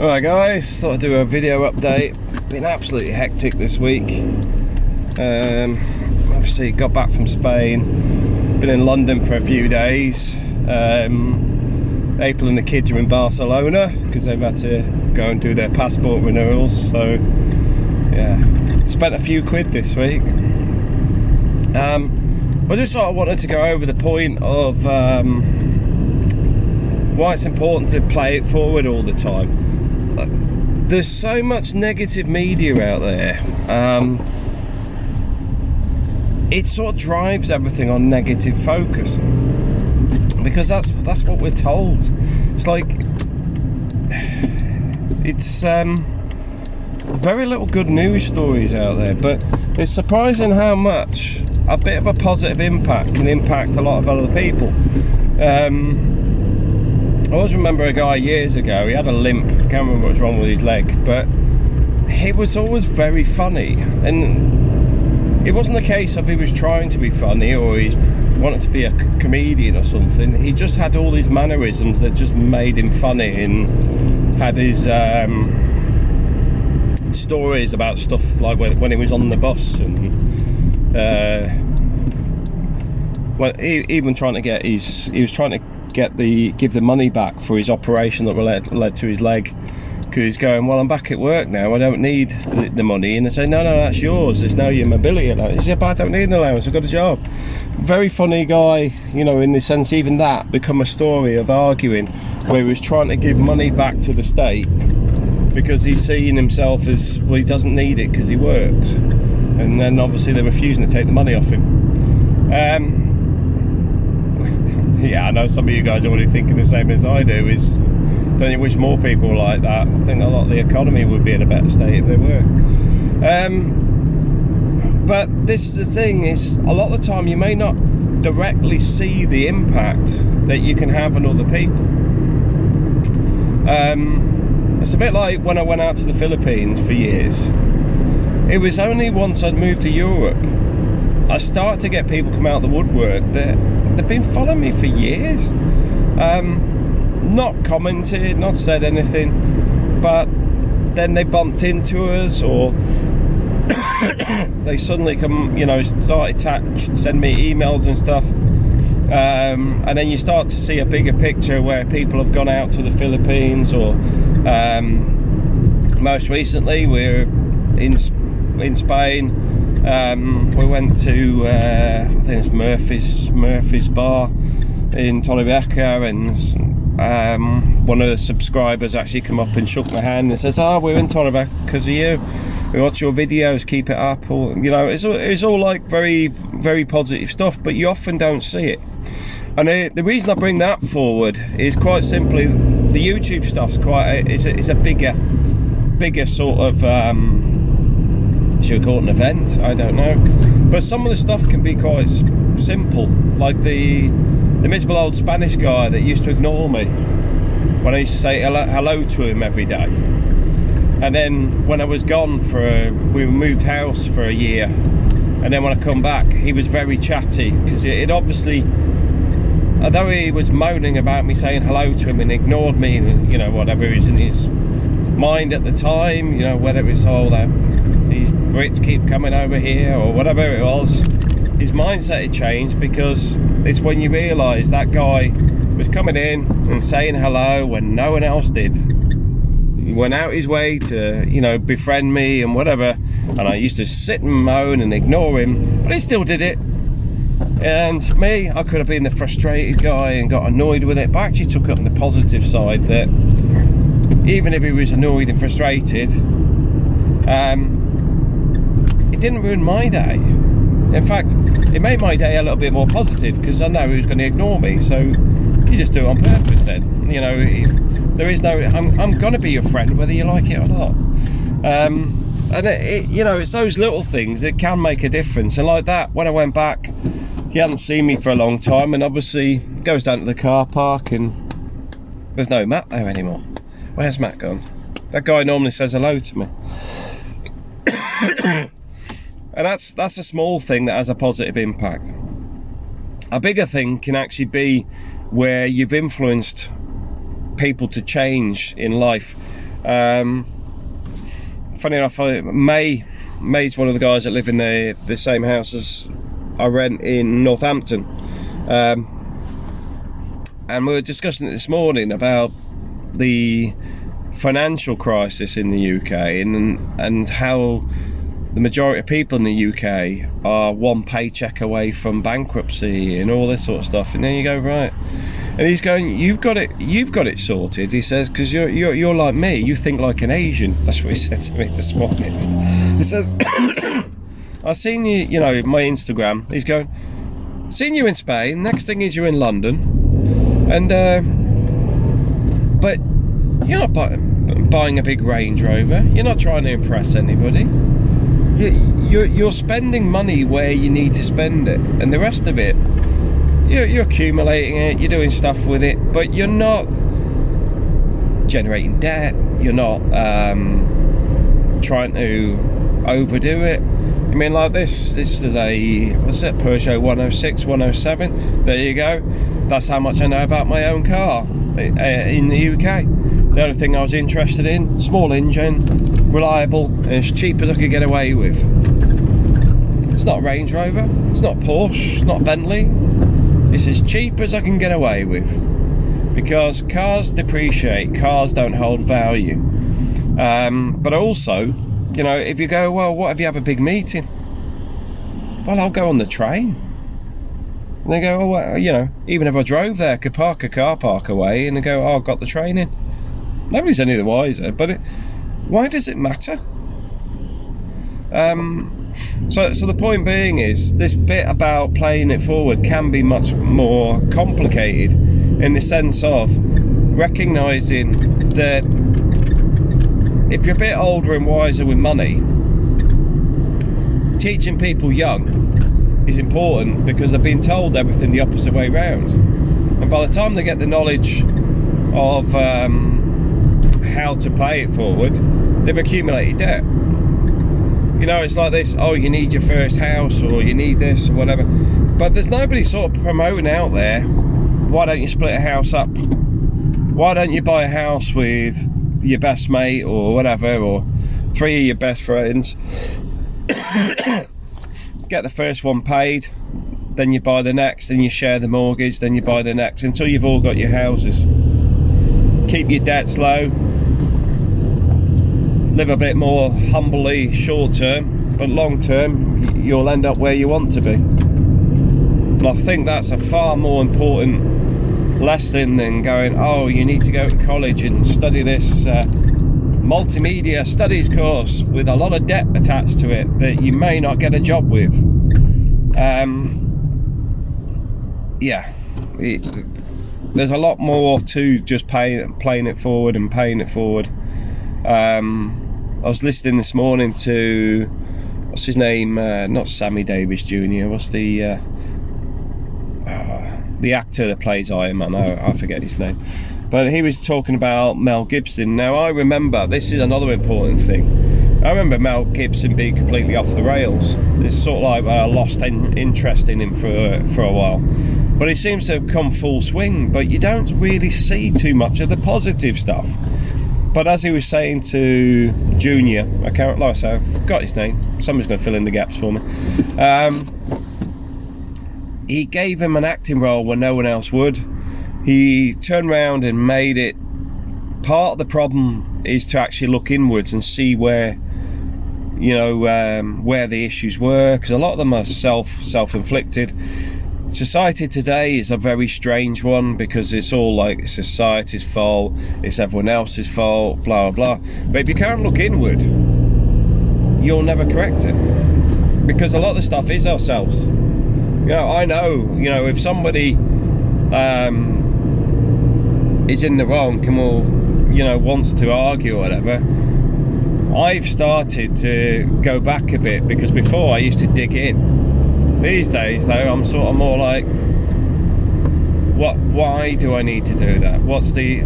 Alright guys, thought I'd do a video update. Been absolutely hectic this week. Um, obviously got back from Spain. Been in London for a few days. Um, April and the kids are in Barcelona because they've had to go and do their passport renewals. So yeah, spent a few quid this week. Um, I just sort of wanted to go over the point of um, why it's important to play it forward all the time. There's so much negative media out there. Um, it sort of drives everything on negative focus because that's that's what we're told. It's like it's um, very little good news stories out there, but it's surprising how much a bit of a positive impact can impact a lot of other people. Um, I always remember a guy years ago, he had a limp, I can't remember what was wrong with his leg, but he was always very funny. And it wasn't the case of he was trying to be funny or he wanted to be a comedian or something. He just had all these mannerisms that just made him funny and had his um, stories about stuff like when, when he was on the bus and uh, well, he, even trying to get his, he was trying to get the give the money back for his operation that led, led to his leg. Because he's going well I'm back at work now. I don't need the, the money. And I say no no that's yours. It's now your mobility allowance. He but I don't need an allowance. I've got a job. Very funny guy you know in the sense even that become a story of arguing where he was trying to give money back to the state because he's seeing himself as well he doesn't need it because he works. And then obviously they're refusing to take the money off him. Um, yeah, I know some of you guys are already thinking the same as I do. Is don't you wish more people were like that? I think a lot of the economy would be in a better state if they were. Um, but this is the thing: is a lot of the time you may not directly see the impact that you can have on other people. Um, it's a bit like when I went out to the Philippines for years. It was only once I'd moved to Europe I started to get people come out of the woodwork that they've been following me for years. Um, not commented, not said anything, but then they bumped into us or they suddenly come, you know, start to send me emails and stuff. Um, and then you start to see a bigger picture where people have gone out to the Philippines or um, most recently we're in in Spain um, we went to uh, I think it's Murphy's Murphy's Bar in Torrevieja and um, one of the subscribers actually came up and shook my hand and says oh we're in Torrevieja because of you. We watch your videos keep it up. Or you know it's, it's all like very very positive stuff but you often don't see it. And the, the reason I bring that forward is quite simply the YouTube stuff's quite a, it's, a, it's a bigger bigger sort of um, should call it an event? I don't know. But some of the stuff can be quite simple, like the the miserable old Spanish guy that used to ignore me when I used to say hello, hello to him every day. And then when I was gone for a, we moved house for a year, and then when I come back, he was very chatty because it, it obviously although he was moaning about me saying hello to him and ignored me and you know whatever is in his mind at the time you know whether it's all that these Brits keep coming over here or whatever it was his mindset had changed because it's when you realise that guy was coming in and saying hello when no one else did. He went out his way to you know befriend me and whatever and I used to sit and moan and ignore him but he still did it. And me I could have been the frustrated guy and got annoyed with it but I actually took up the positive side that even if he was annoyed and frustrated um, it didn't ruin my day. In fact, it made my day a little bit more positive because I know was going to ignore me. So you just do it on purpose then. You know, there is no, I'm, I'm going to be your friend whether you like it or not. Um, and it, it, you know, it's those little things that can make a difference. And like that, when I went back, he hadn't seen me for a long time and obviously goes down to the car park and there's no Matt there anymore. Where's Matt gone? That guy normally says hello to me. And that's that's a small thing that has a positive impact a bigger thing can actually be where you've influenced people to change in life Um, funny enough, May May's one of the guys that live in the the same house as I rent in Northampton. Um, and we were discussing it this morning about the financial crisis in the UK and and how the majority of people in the UK are one paycheck away from bankruptcy and all this sort of stuff. And then you go right, and he's going, "You've got it, you've got it sorted." He says, "Because you're you're you're like me. You think like an Asian." That's what he said to me this morning. He says, "I've seen you, you know, my Instagram." He's going, "Seen you in Spain. Next thing is you're in London, and uh, but you're not buying, buying a big Range Rover. You're not trying to impress anybody." You're, you're spending money where you need to spend it and the rest of it you're, you're accumulating it you're doing stuff with it but you're not generating debt you're not um, trying to overdo it. I mean like this this is a what's it Peugeot 106 107 there you go. That's how much I know about my own car uh, in the UK the only thing I was interested in small engine reliable and as cheap as I could get away with. It's not Range Rover it's not Porsche it's not Bentley. It's as cheap as I can get away with because cars depreciate cars don't hold value. Um, but also you know if you go well what if you have a big meeting? Well I'll go on the train. And they go oh well, you know even if I drove there I could park a car park away and go oh I've got the train in. Nobody's any the wiser but it, why does it matter um, so, so the point being is this bit about playing it forward can be much more complicated in the sense of recognizing that if you're a bit older and wiser with money, teaching people young is important because they're being told everything the opposite way round. And by the time they get the knowledge of um, how to play it forward, they've accumulated debt. You know it's like this oh you need your first house or you need this or whatever. But there's nobody sort of promoting out there why don't you split a house up? Why don't you buy a house with your best mate or whatever or three of your best friends? Get the first one paid then you buy the next then you share the mortgage then you buy the next until you've all got your houses. Keep your debts low live a bit more humbly short term but long term you'll end up where you want to be. And I think that's a far more important lesson than going oh you need to go to college and study this uh, multimedia studies course with a lot of debt attached to it that you may not get a job with. Um, yeah it, there's a lot more to just pay, playing it forward and paying it forward. Um, I was listening this morning to what's his name? Uh, not Sammy Davis Jr. What's the uh, uh, the actor that plays Iron Man? I, I forget his name. But he was talking about Mel Gibson. Now I remember this is another important thing. I remember Mel Gibson being completely off the rails. It's sort of like I lost in, interest in him for for a while. But he seems to have come full swing. But you don't really see too much of the positive stuff but as he was saying to Junior, I can't like I say, I forgot his name. Somebody's going to fill in the gaps for me. Um, he gave him an acting role when no one else would. He turned around and made it. Part of the problem is to actually look inwards and see where, you know, um, where the issues were, because a lot of them are self self-inflicted society today is a very strange one because it's all like society's fault it's everyone else's fault blah blah but if you can't look inward you'll never correct it. Because a lot of the stuff is ourselves. You know i know you know if somebody um is in the wrong and will you know wants to argue or whatever i've started to go back a bit because before i used to dig in these days though, I'm sort of more like, what? why do I need to do that? What's the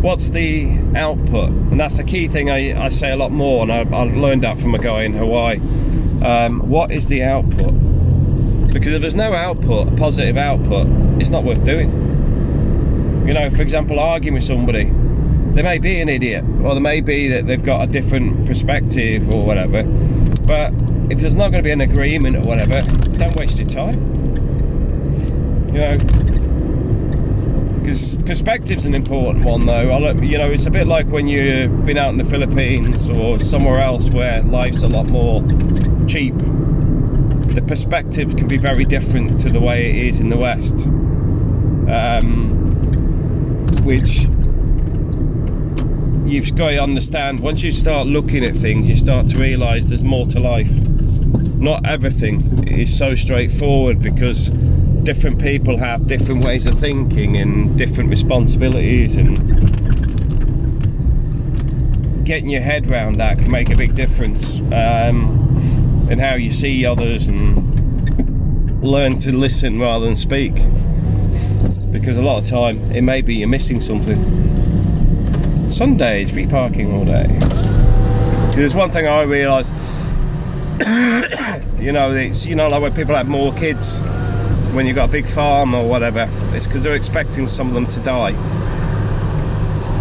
what's the output? And that's the key thing I, I say a lot more, and I, I learned that from a guy in Hawaii. Um, what is the output? Because if there's no output, a positive output, it's not worth doing. You know, for example, arguing with somebody, they may be an idiot or they may be that they've got a different perspective or whatever but if there's not going to be an agreement or whatever don't waste your time. You know? Because perspective's an important one though. I, you know it's a bit like when you've been out in the Philippines or somewhere else where life's a lot more cheap. The perspective can be very different to the way it is in the West. Um, which you've got to understand once you start looking at things you start to realize there's more to life. Not everything is so straightforward because different people have different ways of thinking and different responsibilities and getting your head around that can make a big difference um, in how you see others and learn to listen rather than speak. Because a lot of time it may be you're missing something Sundays free parking all day. There's one thing I realised you know it's you know like when people have more kids when you've got a big farm or whatever it's because they're expecting some of them to die.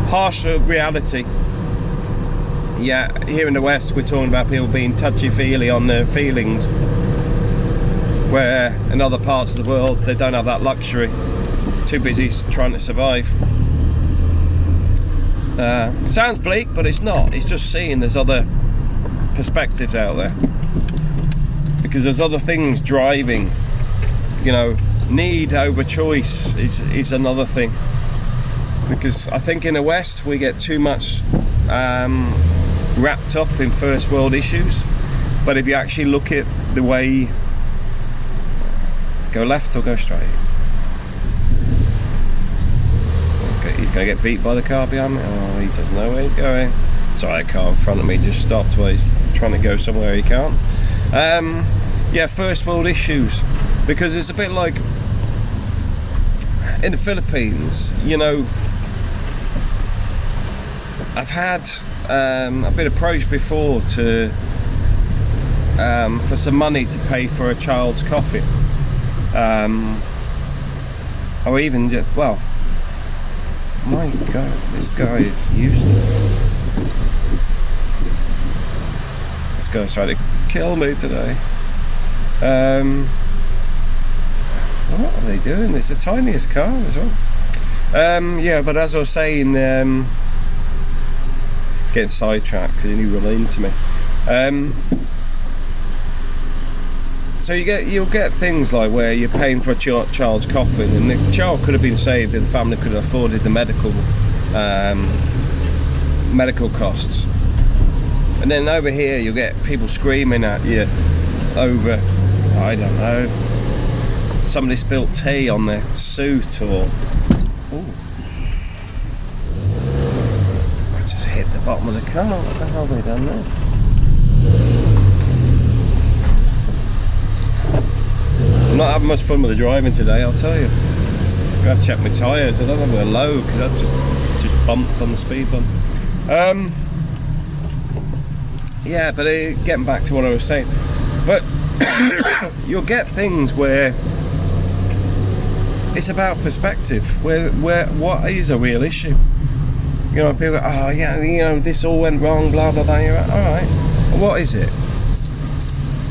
Harsh reality. Yeah here in the west we're talking about people being touchy-feely on their feelings where in other parts of the world they don't have that luxury. Too busy trying to survive uh, sounds bleak but it's not. It's just seeing there's other perspectives out there. Because there's other things driving you know need over choice is is another thing. Because I think in the West we get too much um, wrapped up in first world issues. But if you actually look at the way go left or go straight he's gonna get beat by the car behind me? Oh he doesn't know where he's going. Sorry a car in front of me just stopped while he's trying to go somewhere he can't. Um, yeah first world issues because it's a bit like in the Philippines you know I've had um, I've been approached before to um, for some money to pay for a child's coffee. Um, or even well my god this guy is useless this guy's trying to kill me today um, what are they doing? It's the tiniest car as well. Um, yeah, but as I was saying, um, getting sidetracked because he run into me. Um, so you get you'll get things like where you're paying for a ch child's coffin, and the child could have been saved if the family could have afforded the medical um, medical costs. And then over here, you'll get people screaming at you over, I don't know, somebody spilt tea on their suit or Ooh. I just hit the bottom of the car what the hell have they done there I'm not having much fun with the driving today I'll tell you. I to check my tyres I don't know if they're low because I've just, just bumped on the speed bump. Um, yeah but uh, getting back to what I was saying but you'll get things where it's about perspective where where what is a real issue? You know people go, oh yeah you know this all went wrong blah blah blah you're like, all right what is it?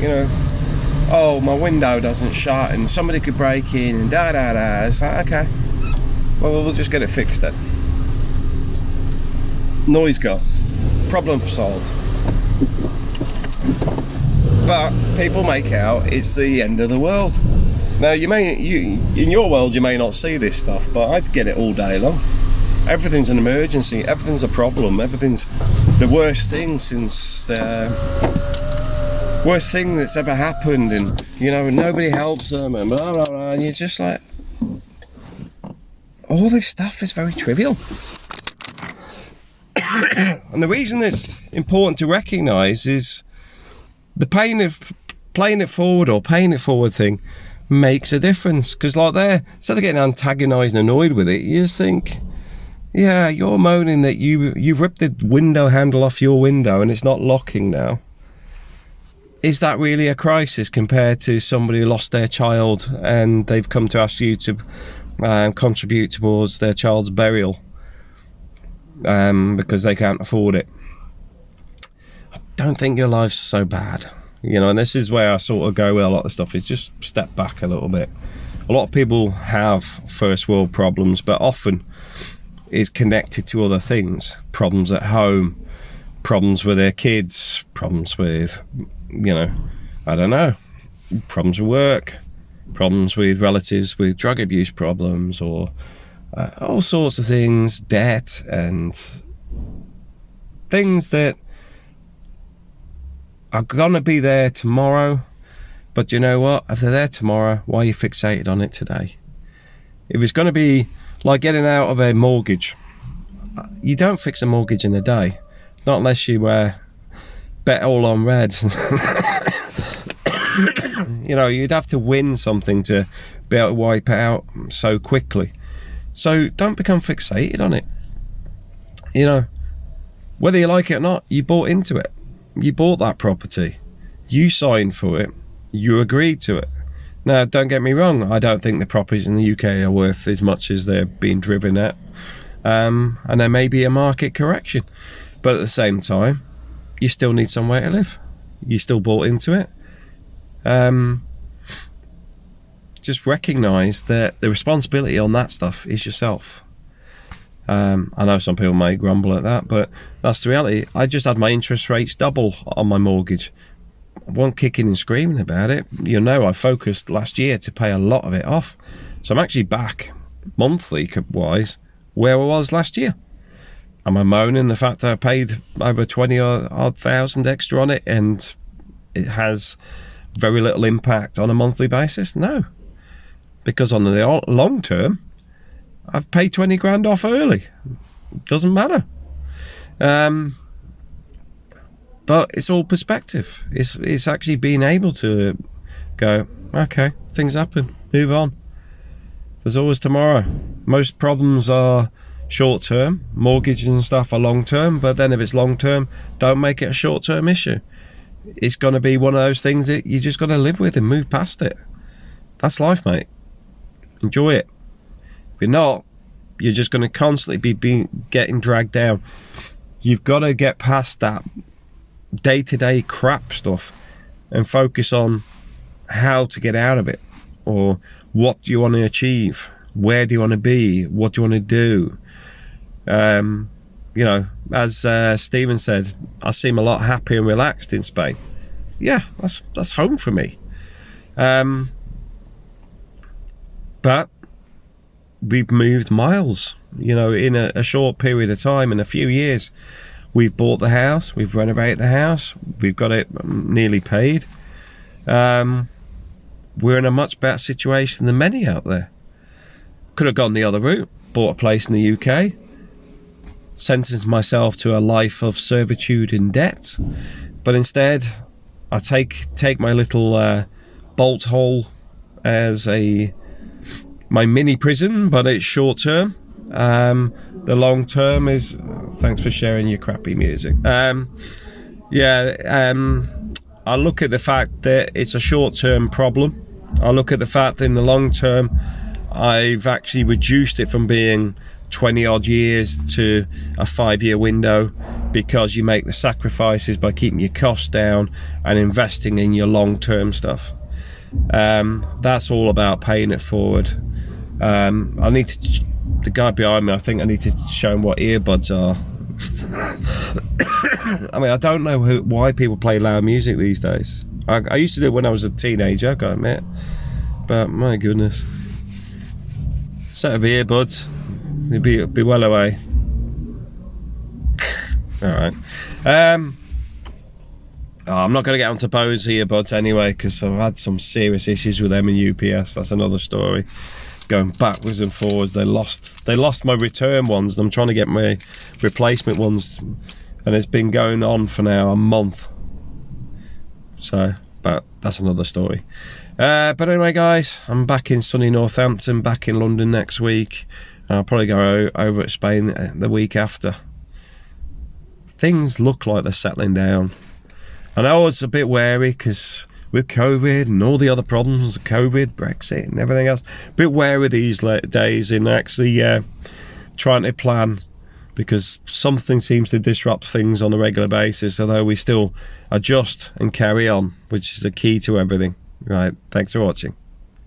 You know oh my window doesn't shut and somebody could break in and da da da. It's like okay. Well we'll just get it fixed then. Noise gone problem solved. But people make out it's the end of the world. Now you may, you in your world you may not see this stuff, but I'd get it all day long. Everything's an emergency, everything's a problem, everything's the worst thing since uh, worst thing that's ever happened and you know nobody helps them and blah blah blah and you're just like all this stuff is very trivial. and the reason it's important to recognize is the pain of playing it forward or paying it forward thing makes a difference because like there instead of getting antagonized and annoyed with it you just think yeah you're moaning that you you've ripped the window handle off your window and it's not locking now is that really a crisis compared to somebody who lost their child and they've come to ask you to um, contribute towards their child's burial um, because they can't afford it. I don't think your life's so bad, you know. And this is where I sort of go with a lot of stuff is just step back a little bit. A lot of people have first world problems, but often is connected to other things problems at home problems with their kids problems with you know i don't know. Problems with work problems with relatives with drug abuse problems or uh, all sorts of things debt and things that are gonna be there tomorrow. But you know what? If they're there tomorrow why are you fixated on it today? If it's going to be like getting out of a mortgage. You don't fix a mortgage in a day, not unless you uh, bet all on red. you know, you'd have to win something to be able to wipe it out so quickly. So don't become fixated on it. You know, whether you like it or not, you bought into it. You bought that property. You signed for it. You agreed to it. Now, don't get me wrong, I don't think the properties in the UK are worth as much as they're being driven at. Um, and there may be a market correction. But at the same time, you still need somewhere to live. You still bought into it. Um, just recognize that the responsibility on that stuff is yourself. Um, I know some people may grumble at that, but that's the reality. I just had my interest rates double on my mortgage one kicking and screaming about it. You know, I focused last year to pay a lot of it off. So I'm actually back monthly wise where I was last year. Am I moaning the fact that I paid over 20 odd thousand extra on it and it has very little impact on a monthly basis? No. Because on the long term, I've paid 20 grand off early. Doesn't matter. Um, but it's all perspective. It's it's actually being able to go, okay, things happen, move on. There's always tomorrow. Most problems are short term, mortgages and stuff are long term, but then if it's long term, don't make it a short term issue. It's going to be one of those things that you just got to live with and move past it. That's life, mate. Enjoy it. If you're not, you're just going to constantly be being getting dragged down. You've got to get past that day-to-day crap stuff and focus on how to get out of it or what do you want to achieve where do you want to be? What do you want to do? Um, you know as uh, Stephen said I seem a lot happier and relaxed in Spain. Yeah that's that's home for me. Um, but we've moved miles you know in a, a short period of time in a few years. We've bought the house, we've renovated the house, we've got it nearly paid. Um, we're in a much better situation than many out there. Could have gone the other route, bought a place in the UK, sentenced myself to a life of servitude and debt, but instead I take take my little uh, bolt hole as a my mini prison, but it's short term. Um, the long term is thanks for sharing your crappy music. Um, yeah, um, I look at the fact that it's a short term problem. I look at the fact that in the long term, I've actually reduced it from being 20 odd years to a five year window because you make the sacrifices by keeping your costs down and investing in your long term stuff. Um, that's all about paying it forward. Um, I need to the guy behind me, I think I need to show him what earbuds are. I mean, I don't know who, why people play loud music these days. I, I used to do it when I was a teenager, I admit. But my goodness. Set of earbuds. They'd be, be well away. Alright. Um, oh, I'm not going to get onto Bose earbuds anyway because I've had some serious issues with them and UPS. That's another story going backwards and forwards. They lost they lost my return ones and I'm trying to get my replacement ones and it's been going on for now a month. So, but that's another story. Uh, but anyway guys, I'm back in sunny Northampton, back in London next week. I'll probably go over at Spain the week after. Things look like they're settling down. I know I was a bit wary because with COVID and all the other problems, COVID, Brexit, and everything else. A bit wary these days in actually uh, trying to plan because something seems to disrupt things on a regular basis, although we still adjust and carry on, which is the key to everything. Right, thanks for watching.